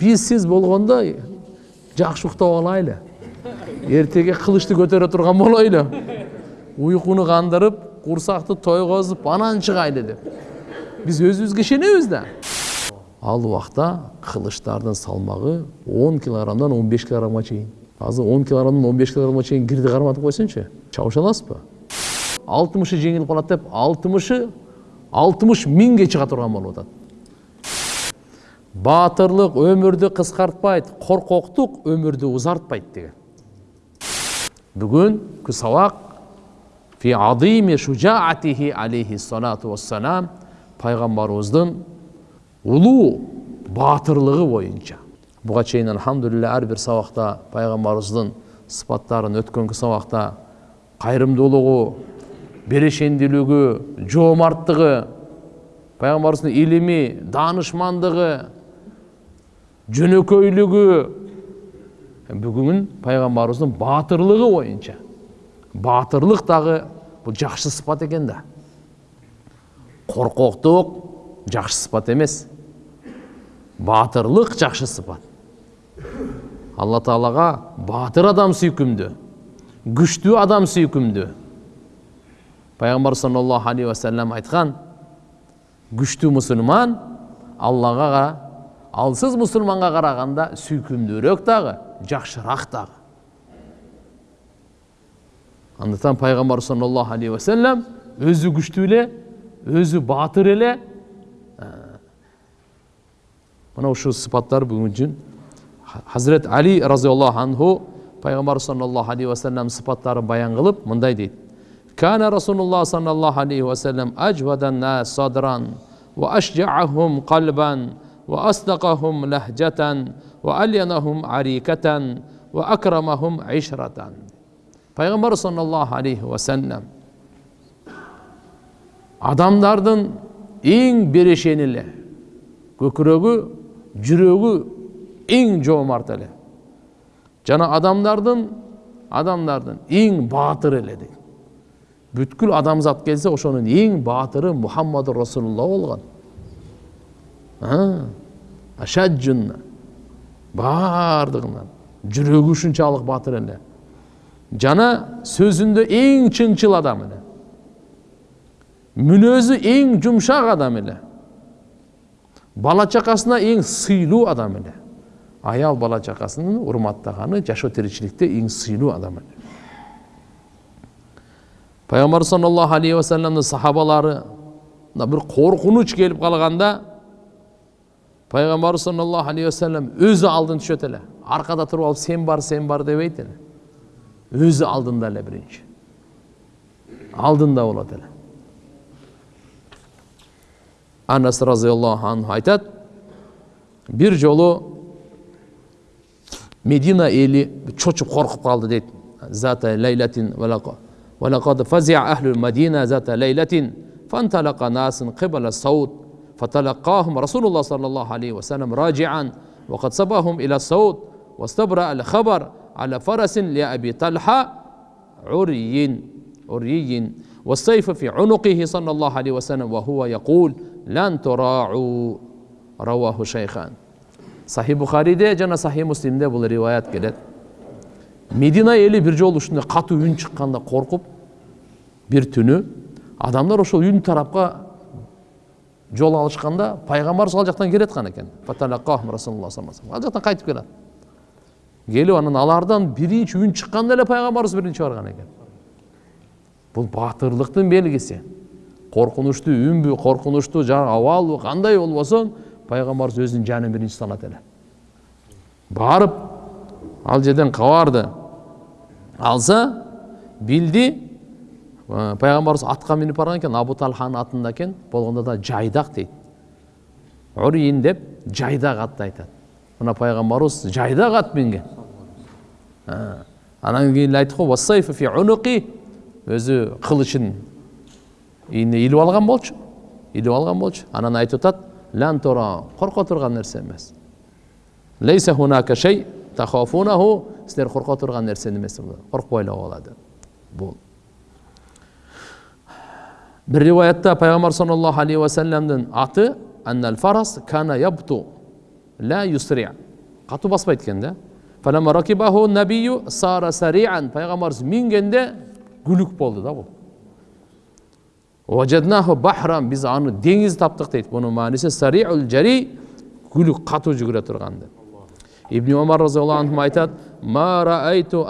биз сиз болгондо жакшы уктап алайлы эртеге кылычты көтөрө турган болойлу уйкуну кандырып курсакты тойгозуп анан чыгайлы деп биз өзүбүзгө ишенебиз да ал убакта кылычтардын салмагы он килограммдан он беш килограммга чейин азыр он килограммдан он беш килограммга чейин кирди карматып койсоңчу чабыша аласызбы алтымышы жеңилип калат деп алтымышы алтымыш миңге чыга турган болуп атат баатырлык өмүрдү кыскартпайт коркоктук өмүрдү узартпайт деген. Бүгүнкү сабак фи алейхиссалату вассалам пайгамбарыбыздын улуу баатырлыгы боюнча буга чейин алхамдулилля ар бир сабакта пайгамбарыбыздын сыпаттарын өткөнкү сабакта кайрымдуулугу берешендүүлүгү жоомарттыгы пайгамбарыбыздын илими даанышмандыгы жөнөкөйлүгү бүгүн пайгамбарыбыздын баатырлыгы боюнча баатырлык дагы бул жакшы сыпат экен да коркоктук жакшы сыпат эмес баатырлык жакшы сыпат алла таалага баатыр адам сүйкүмдүү күчтүү адам сүйкүмдүү пайгамбар саллаллаху алейхи вассалам айткан күчтүү мусулман аллага ал сіз мұсылманға қарағанда сүйкімдірек дағы жақсырақ дағы андықтан пайғамбар саллаллаху алейхи уассалам өзі күшті еле өзі батыр еле. Ә, Мынау ұшы сипаттар бүгін үшін хазірет әли разиаллаху анху пайғамбар саллаллаху алейхи уассалам сыпаттарын баян қылып мындай дейді. كان رسول الله صلى الله عليه وسلم أجود الناس صدرا وأشجعهم садран أجود الناس صدرا وأشجعهم قلبا وأصدقهم لهجة وألينهم عريكة وأكرمهم عشرة пайғамбар саллаллаху алейхи уассалам адамдардың ең берешені эле көкірегі жүрегі ең жоомарт эле жана адамдардың адамдардың ең баатыр эле дейт бүткүл адамзат келсе ошонун эң баатыры мухаммаду расулулла болгон ашаджунна баардыгынан жүрөгү ушунчалык баатыр эле жана сөзүндө эң чынчыл адам эле мүнөзү эң жумшак адам эле бала чакасына эң сыйлуу адам эле аял бала чакасын урматтаганы жашоо тиричиликте эң сыйлуу адам эле пайгамбар саллаллаху алейхи вассаламдын сахабалары бир коркунуч келип калганда пайгамбар саллаллаху алейхи вассалам өзү алдын түшөт эле аркада туруп алып сен бар сен бар дебейт эле өзү алдында эле биринчи алдында болот эле анас разиаллаху анху айтат бир жолу медина эли чочуп коркуп калды дейт зата лейлатин ولقد فزع أهل المدينة ذات ليلة فانطلق ناس قبل الصوت فتلقاهم رسول الله صلى الله عليه وسلم راجعا وقد سبهم إلى الصوت واستبرأ الخبر على فرس لأبي طلحة عري عري. والسيف في عنقه صلى الله عليه وسلم وهو يقول لن تراعوا. رواه شيخان. sahih buxariyda جنا صحيح مسلم бул rivoyat روايات كده مدينة يلي жолу ушундай قطو үн чыкканда قرقب бир түнү адамдар ошол yün тарапка жол алышканда пайгамбар ал жактан келаткан экен ал жактан кайтып келат келип анан алардан биринчи үн чыкканда эле пайгамбарыбыз биринчи барган экен бул баатырлыктын белгиси коркунучтуу үнбү коркунучтуу жанагы абалбы кандай болбосун пайгамбарыбыз өзүнүн жанын биринчи салат эле барып ал жерден кабарды алса билди пайгамбарыбыз атка минип барган экен абу талханын атында экен болгондо да жайдак дейт уриин деп жайдак атты айтат мына пайгамбарыбыз жайдак ат минген анан кийин эле айттык го өзү кылычын ийине илип алган болчу илип алган болчу. Анан айтып атат лан тора корко турган нерсе эмес лейса хунака шей тахафунаху силер корко турган нерсе эмес коркпой эле койгула бір риуаятта пайғамбар саллаллаху алейхи уассаламның аты әннәл фарас кана ябту лә юсри қату баспайды екен да фалама ракибаху сара сариан пайғамбарымыз мінгенде гүлік болды да бұл уажаднаху бахрам біз аны деңіз таптық дейді бұның мағынасы сариул жари гүлік қату жүгіре тұрған деп ибн омар разиаллаху анху айтады ма раайту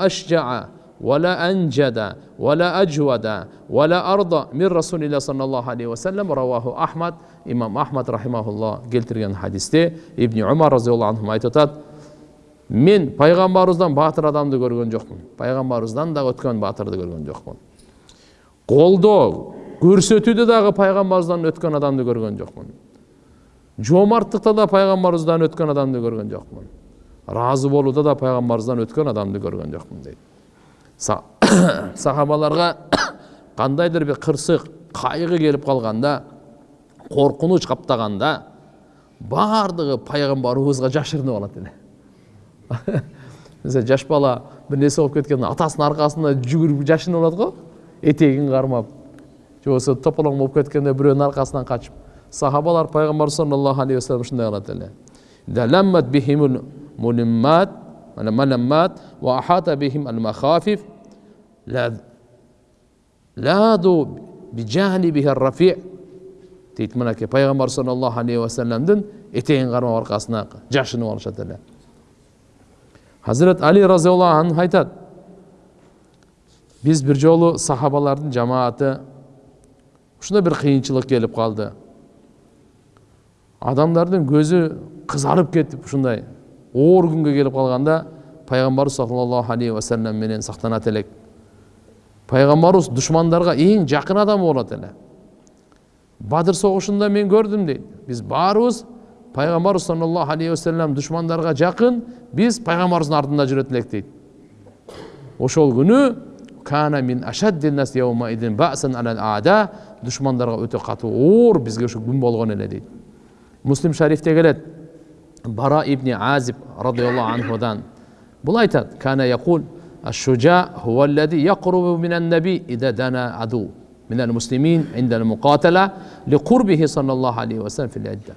ولا أنجد ولا أجود ولا أرضى من رسول الله صلى الله عليه وسلم رواه أحمد إمام أحمد رحمه الله келтірген хадисте ибн умар разиаллаху анху айтып жатады мен пайғамбарымыздан батыр адамды көрген жоқпын пайғамбарымыздан да өткен батырды көрген жоқпын қолдау көрсетуде дағы пайғамбарымыздан өткен адамды көрген жоқпын жомарттықта да пайғамбарымыздан өткен адамды көрген жоқпын разы болуда да пайғамбарымыздан өткен адамды көрген жоқпын дейді сахабаларға қандайдыр бір қырсық қайғы келіп қалғанда қорқыныш қаптағанда барлығы пайғамбарымызға жашырынып алады еле мысалы жас бала бір нәрсе болып кеткен атасының арқасында жүгіріп жашынып алады ғой. Етегін қармап же болмаса тополоң болып кеткенде біреудің арқасынан қашып. Сахабалар пайғамбар саллаллаху алейхи уассалам шындай қылады еле الملمات وأحاط بهم المخافف لاذوا بجانبه الرفيع дейді мінекей пайғамбар саллаллаху алейхи уассаламдың етегін қармап арқасына жашынып алышады әлі хазірет али разиаллаху анху айтады біз бір жолы сахабалардың жамааты ушундай бір қиыншылық келіп қалды адамдардың көзі қызарып кетіп ушундай оор күнге келіп қалғанда пайғамбарымыз саллаллаху алейхи уассалам менен сақтанат элек пайғамбарымыз дұшмандарға ең жақын адам болады эле бадыр соғышында мен көрдім дейді біз барыбыз пайғамбарымыз саллаллаху алейхи уассалам дұшмандарға жақын біз пайғамбарымыздың артында жүретін едік дейді ошол күні дұшмандарға өте қатты оор бізге ошо күн болған эле дейді муслим шарифте келеді бара ибн азиб радиаллаху анхудан бұл айтады кана яқул الشجاع هو الذي يقرب من النبي إذا دنا عدو من المسلمين عند المقاتلة لقربه صلى الله عليه وسلم في العدة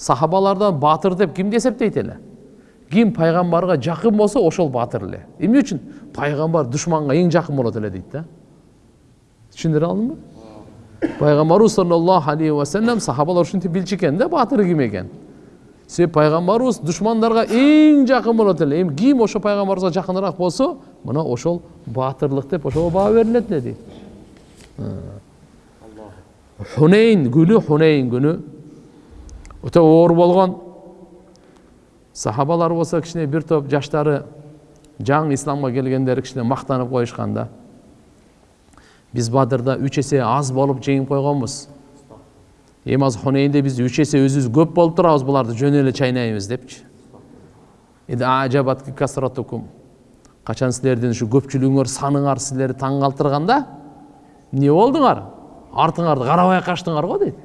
сахабалардан батыр деп кімді есептейді еле кім пайғамбарға жақын болса ошол батыр эле эмне үчүн пайғамбар душманға ең жақын болот эле дейт да түшүндүрө алдым ба пайғамбарыбыз саллаллаху алейхи уассалам сахабалар ушинтип билчү экен да батыры ким экен себебі пайғамбарымыз дұшмандарға ең жақын эле эми ким ошо пайғамбарыбызга жакыныраак болсо мына ошол баатырлык деп ошого баа берилет эле дейт хунейн күнү хунейн күнү өтө оор болгон сахабалар болсо кичине бир топ жаштары жаңы исламга келгендер кичине мактанып коюшкан да биз бадырда үч эсе аз болуп жеңип койгонбуз эми хунейнде биз үч эсе өзүбүз көп болуп турабыз буларды жөн эле чайнайбыз депчи качан силердин ушу көпчүлүгүңөр саныңар силерди таң калтырганда эмне болдуңар артыңарды карабай качтыңар го дейт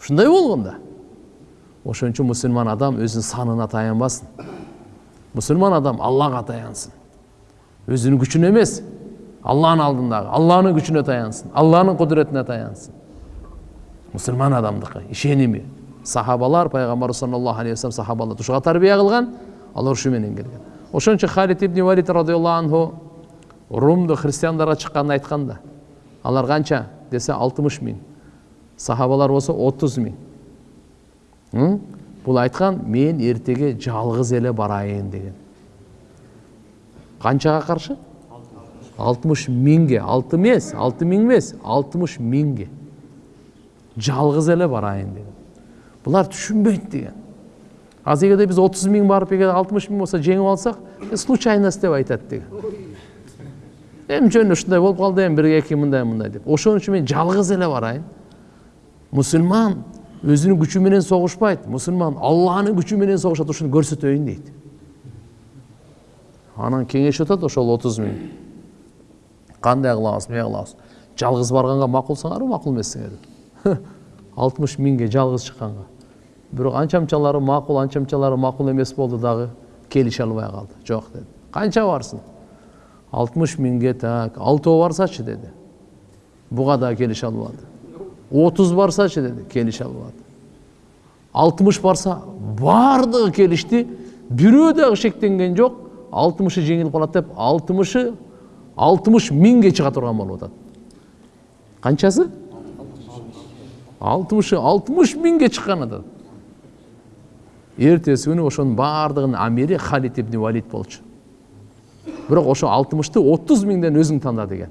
ушундай болгон да ошон үчүн мусулман адам өзүнүн санына таянбасын мусулман адам аллага таянсын өзүнүн күчүнө эмес алланын алдындагы алланын күчүнө таянсын алланын кудуретине таянсын мұсылман адамдікі ишеними сахабалар пайғамбар саллаллаху алейхи вассалам сахабаларды ушуга тарбия кылган алар ушу менен келген ошон үчүн халид ибн валид радиаллаху анху румду христиандарга чыкканын айткан да алар канча десе алтымыш миң сахабалар болсо отуз миң бул айткан мен эртеге жалгыз эле барайын деген канчага каршы алтымыш миңге алты эмес алты миң эмес алтымыш миңге жалғыз эле барайын деген. Бұлар түшүнбөйт деген. Азыр эгерде биз отуз миң барып эгер алтымыш миң болсо жеңип алсак случайность деп айтат деген. Эми жөн ушундай болуп калды эми бир эки мындай мындай деп. Ошон үчүн мен жалгыз эле барайын мусулман өзүнүн күчү менен согушпайт мусулман алланын күчү менен согушат ушуну көрсөтөйүн дейт анан кеңешип атат ошол отуз миң. Кандай кылабыз эмне кылабыз жалгыз барганга макулсыңарбы макул эмессиңерби алтымыш миңге жалғыз шыққанға. Бирок анча мынчалары макул анча мынчалары макул эмес болду дагы келише албай калды жок деди канча барсың алтымыш миңге так алтоо барсачы деди буга дагы келише албады отуз барсачы деди келише албады алтымыш барса баардыгы келишти бирөө дагы шектенген жок алтымышы жеңилип калат деп алтымышы алтымыш миңге чыга турган болуп атат канчасы алтымышы алтымыш миңге чыккан атат эртеси күнү ошонун баардыгынын амири халид ибн валид болчу. Бирок ошо алтымышты отуз миңден өзүң танда деген.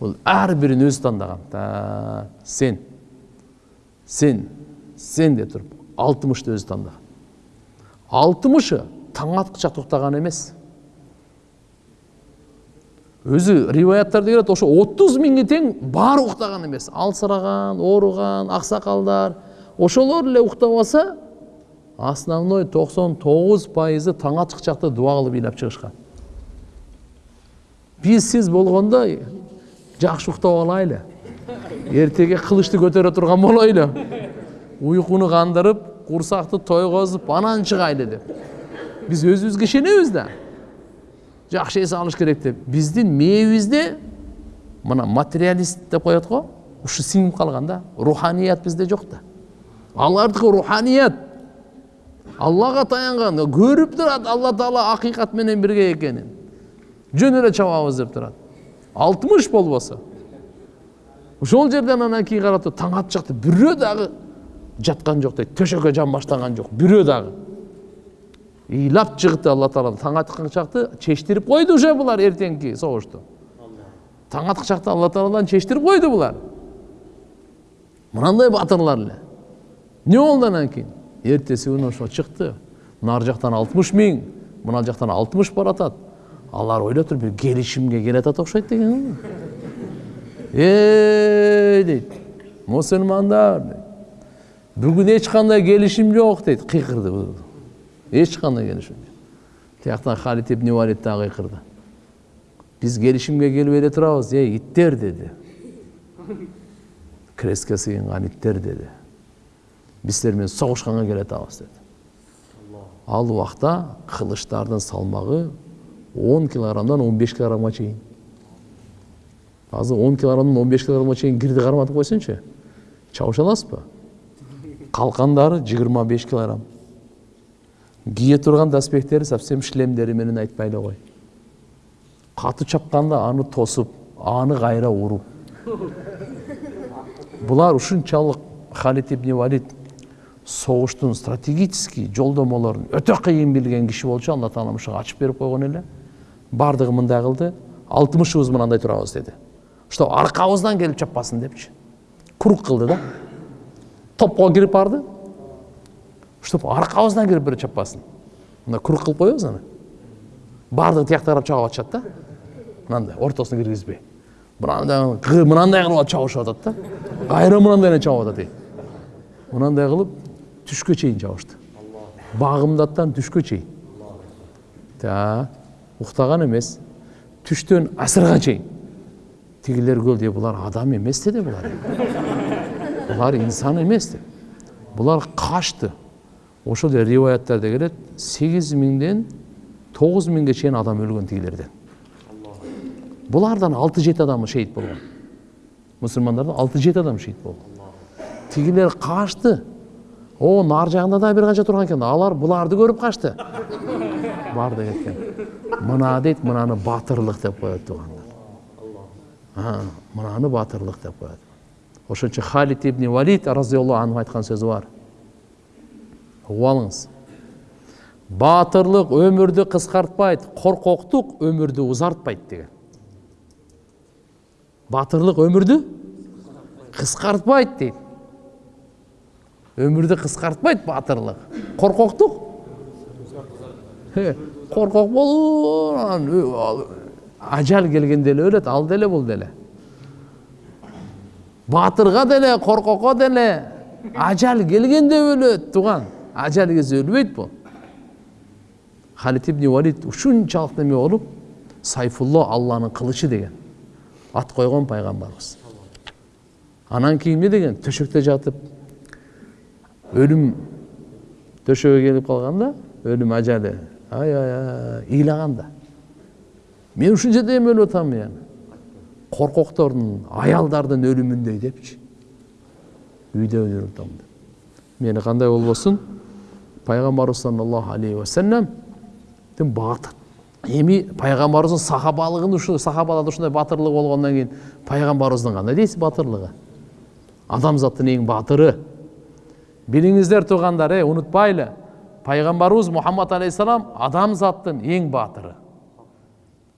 Бул ар бирин өзү тандаган. Сен сен сен деп туруп алтымышты өзү тандаган. Алтымышы таң аткыча токтоган эмес. Өзү риваяттарда келет ошо отуз миңи тең баары уктаган эмес алсыраган ооруган аксакалдар ошолор эле уктап алса основной токсон тогуз пайызы таң атык чакта дуба кылып ыйлап чыгышкан биз сиз болгондо жакшы уктап алайлы эртеге кылычты көтөрө турган болойлу уйкуну кандырып курсакты тойгозуп анан чыгайлы деп биз өзүбүзгө ишенебиз да жакшы эс алыш керек деп. Биздин мээбизде мына материалист деп коет го ушу сиңип калган да. Руханият бизде жок да алардыкы руханият. Аллага таянган көрүп турат алла таала акыйкат менен бирге экенин жөн эле чабабыз деп турат алтымыш болбосо ошол жерден анан кийин карап туруп таң атчакта бирөө дагы жаткан жок дейт төшөккө жан баштаган жок бирөө дагы ыйлап чыгды алла таала таң аткан чакты чечтирип койду уже булар эртеңки согушту таң аткан чакта алла тааладан чечтирип койду булар мынандай батырлар эле эмне болду анан кийин эртеси күнү ошо чыкты нары жактан алтымыш миң мына жактан алтымыш баратат алар ойлоп туруп бир келишимге келатат окшойт деген эй дейт мусулмандар бүгүн эч кандай келишим жок дейт кыйкырды келишим жок тияктан халид ибн валид дагы кыйкырды биз келишимге келбей эле турабыз эй иттер деди креске сыйынган иттер деди биз силер менен согушканга келатабыз деди ал убакта кылычтардын салмагы он килограммдан он беш килограммга чейин азыр он килограммдан он беш килограммга чейин кирди карматып койсоңчу чабыша аласызбы калкандары жыйырма беш килограмм кие турган доспехтери совсем шлемдери менен айтпай эле кой катуу чапканда аны тосуп аны кайра уруп булар ушунчалык халид ибн валид согуштун стратегический жолдомолорун өтө кыйын билген киши болчу алла таала ушуга ачып берип койгон эле баардыгы мындай кылды алтымышыбыз мынандай турабыз деди что аркабыздан келип чаппасын депчи круг кылды да топко кирип барды чтоб аркабыздан кирип бирөө чаппасын. Мындай круг кылып коебуз аны баардыгы тиякта карап чабып атышат да. Мынандай ортосуна киргизбей мынандай мынандай кылып чабышып атат да. Кайра мынандай эле чабып атат мынандай кылып түшкө чейин чабышты багымдаттан түшкө чейин уктаган эмес түштөн асырга чейин тигилер көрдү булар адам эмес деди булар булар инсан эмес деп булар качты ошол эле риваяттарда келет сегиз миңден тогуз миңге чейин адам өлгөн тигилерден. Булардан алты жети адам шейит болгон. Мусулмандардан алты жети адам шейит болгон. Тигилер качты о нары жагында да бир канча турган экен. Алар буларды көрүп качты барды кеткен мына дейт мынаны батырлык деп коет туугандар мынаны батырлык деп коет. Ошон үчүн халид ибн валид разиаллаху анху айткан сөзү бар. Угуп алыңыз батырлык өмүрдү кыскартпайт коркоктук өмүрдү узартпайт деген батырлык өмүрдү кыскартпайт дейт өмүрдү кыскартпайт батырлык коркоктук коркок болуп ажал келгенде эле өлөт ал деле бул деле. Батырга деле коркокко деле ажал келгенде өлөт тууган ажал келсе өлбөйт бул халид ибн валид ушунчалык неме болуп сайфулло алланын кылычы деген ат койгон пайгамбарыбыз анан кийин эмне деген төшөктө жатып өлүм төшөгө келип калганда өлүм ажалы ай ай ай ыйлаган да мен ушул жерде эми өлүп атам эми коркоктордун аялдардын өлүмүндөй депчи үйдө өлүп атам деп мені қандай болбосун пайғамбарыбыз саллаллаху алейхи уассаламдың батыр эми пайғамбарыбыздың сахабалығын ушу сахабаларда ушундай батырлыгы болгондон кийин пайғамбарыбыздың кандай дейсиз батырлыгы адамзаттың ең батыры. Біліңіздер туғандар е ұмытпайлы. Пайғамбарымыз мұхаммад алейхисалам адамзаттың ең батыры.